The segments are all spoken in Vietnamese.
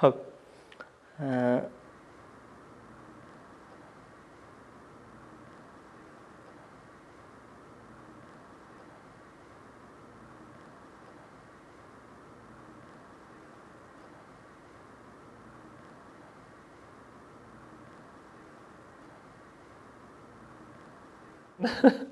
Hực à,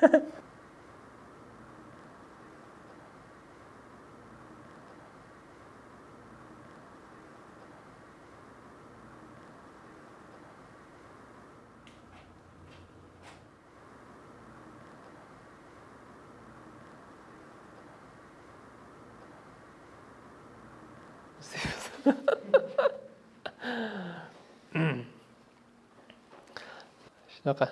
Ha ha. なんか